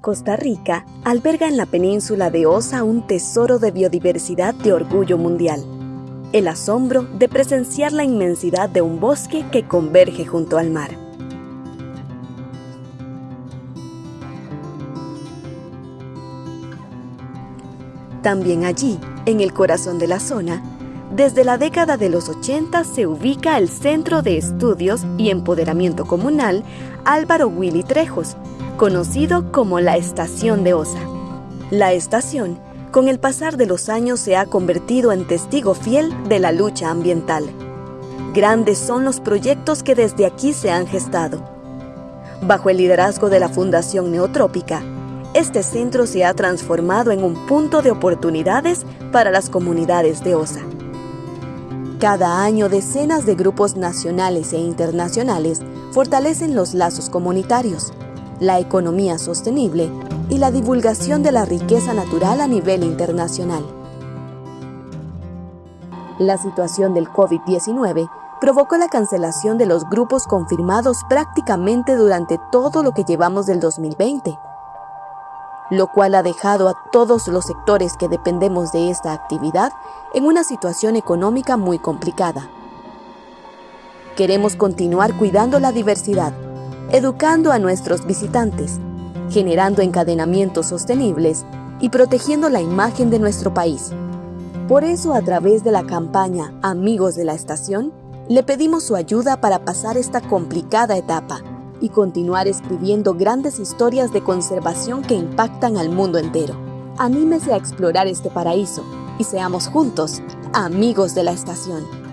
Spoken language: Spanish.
Costa Rica alberga en la península de Osa un tesoro de biodiversidad de orgullo mundial. El asombro de presenciar la inmensidad de un bosque que converge junto al mar. También allí, en el corazón de la zona, desde la década de los 80 se ubica el Centro de Estudios y Empoderamiento Comunal Álvaro Willy Trejos, conocido como la Estación de Osa. La estación, con el pasar de los años, se ha convertido en testigo fiel de la lucha ambiental. Grandes son los proyectos que desde aquí se han gestado. Bajo el liderazgo de la Fundación Neotrópica, este centro se ha transformado en un punto de oportunidades para las comunidades de Osa. Cada año decenas de grupos nacionales e internacionales fortalecen los lazos comunitarios, la economía sostenible y la divulgación de la riqueza natural a nivel internacional. La situación del COVID-19 provocó la cancelación de los grupos confirmados prácticamente durante todo lo que llevamos del 2020, lo cual ha dejado a todos los sectores que dependemos de esta actividad en una situación económica muy complicada. Queremos continuar cuidando la diversidad, educando a nuestros visitantes, generando encadenamientos sostenibles y protegiendo la imagen de nuestro país. Por eso, a través de la campaña Amigos de la Estación, le pedimos su ayuda para pasar esta complicada etapa y continuar escribiendo grandes historias de conservación que impactan al mundo entero. Anímese a explorar este paraíso y seamos juntos amigos de la estación.